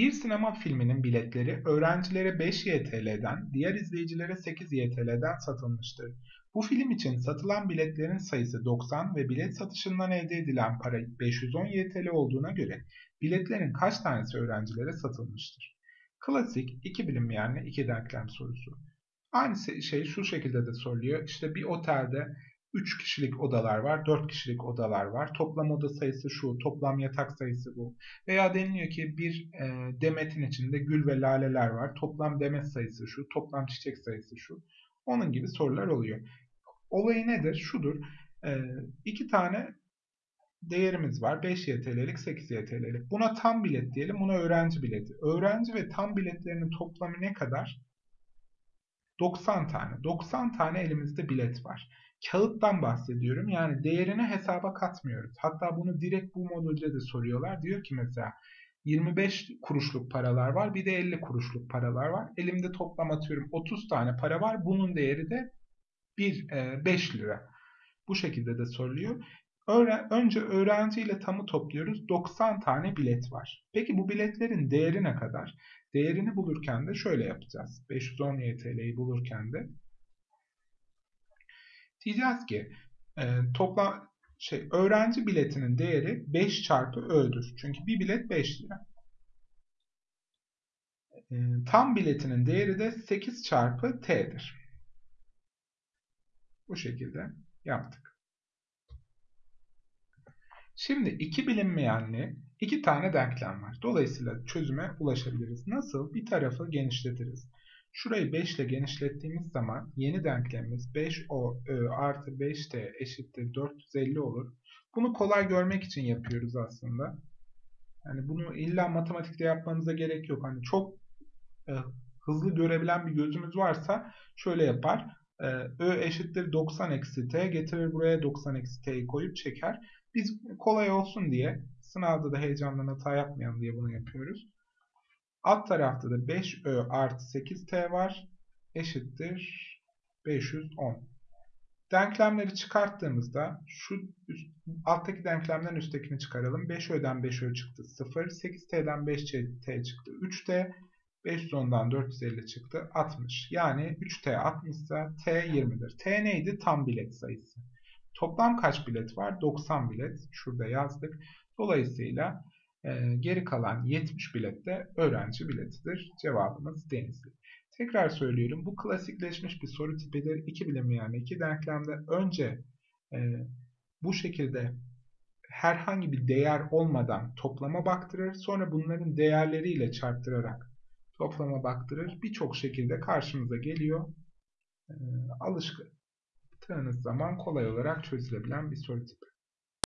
Bir sinema filminin biletleri öğrencilere 5 YTL'den, diğer izleyicilere 8 YTL'den satılmıştır. Bu film için satılan biletlerin sayısı 90 ve bilet satışından elde edilen para 510 YTL olduğuna göre biletlerin kaç tanesi öğrencilere satılmıştır? Klasik iki bilinmeyenli iki denklem sorusu. Aynı şey şu şekilde de soruluyor. İşte bir otelde 3 kişilik odalar var, 4 kişilik odalar var. Toplam oda sayısı şu, toplam yatak sayısı bu. Veya deniliyor ki bir e, demetin içinde gül ve laleler var. Toplam demet sayısı şu, toplam çiçek sayısı şu. Onun gibi sorular oluyor. Olayı nedir? Şudur. E, iki tane değerimiz var. 5 YTL'lik, 8 YTL'lik. Buna tam bilet diyelim, buna öğrenci bileti. Öğrenci ve tam biletlerinin toplamı ne kadar? 90 tane. 90 tane elimizde bilet var. Kağıttan bahsediyorum. Yani değerini hesaba katmıyoruz. Hatta bunu direkt bu modülde de soruyorlar. Diyor ki mesela 25 kuruşluk paralar var. Bir de 50 kuruşluk paralar var. Elimde toplam atıyorum 30 tane para var. Bunun değeri de 1, 5 e, lira. Bu şekilde de soruluyor. önce öğrenci ile tamı topluyoruz. 90 tane bilet var. Peki bu biletlerin değeri ne kadar? Değerini bulurken de şöyle yapacağız. 510 YTL'yi bulurken de diyeceğiz ki e, toplam şey öğrenci biletinin değeri 5 çarpı Ö'dür. Çünkü bir bilet 5 lira. E, tam biletinin değeri de 8 çarpı T'dir. Bu şekilde yaptık. Şimdi iki bilinmeyenli iki tane denklem var. Dolayısıyla çözüme ulaşabiliriz. Nasıl? Bir tarafı genişletiriz. Şurayı 5 ile genişlettiğimiz zaman yeni denklemimiz 5o ö artı 5t eşittir 450 olur. Bunu kolay görmek için yapıyoruz aslında. Yani bunu illa matematikte yapmanıza gerek yok. Hani çok e, hızlı görebilen bir gözümüz varsa şöyle yapar. E, ö eşittir 90 eksi t getirir buraya 90 eksi t'yi koyup çeker. Biz kolay olsun diye sınavda da heyecandan hata yapmayalım diye bunu yapıyoruz. Alt tarafta da 5Ö artı 8T var. Eşittir 510. Denklemleri çıkarttığımızda şu üst, alttaki denklemden üsttekini çıkaralım. 5Ö'den 5Ö çıktı 0. 8T'den 5T çıktı 3T. 510'dan 450 çıktı 60. Yani 3T 60 ise T 20'dir. T neydi? Tam bilet sayısı. Toplam kaç bilet var? 90 bilet. Şurada yazdık. Dolayısıyla e, geri kalan 70 bilet de öğrenci biletidir. Cevabımız Denizli. Tekrar söylüyorum. Bu klasikleşmiş bir soru tipidir. İki bilim yani iki denklemde önce e, bu şekilde herhangi bir değer olmadan toplama baktırır. Sonra bunların değerleriyle çarptırarak toplama baktırır. Birçok şekilde karşımıza geliyor. E, alıştığınız zaman kolay olarak çözülebilen bir soru tipi.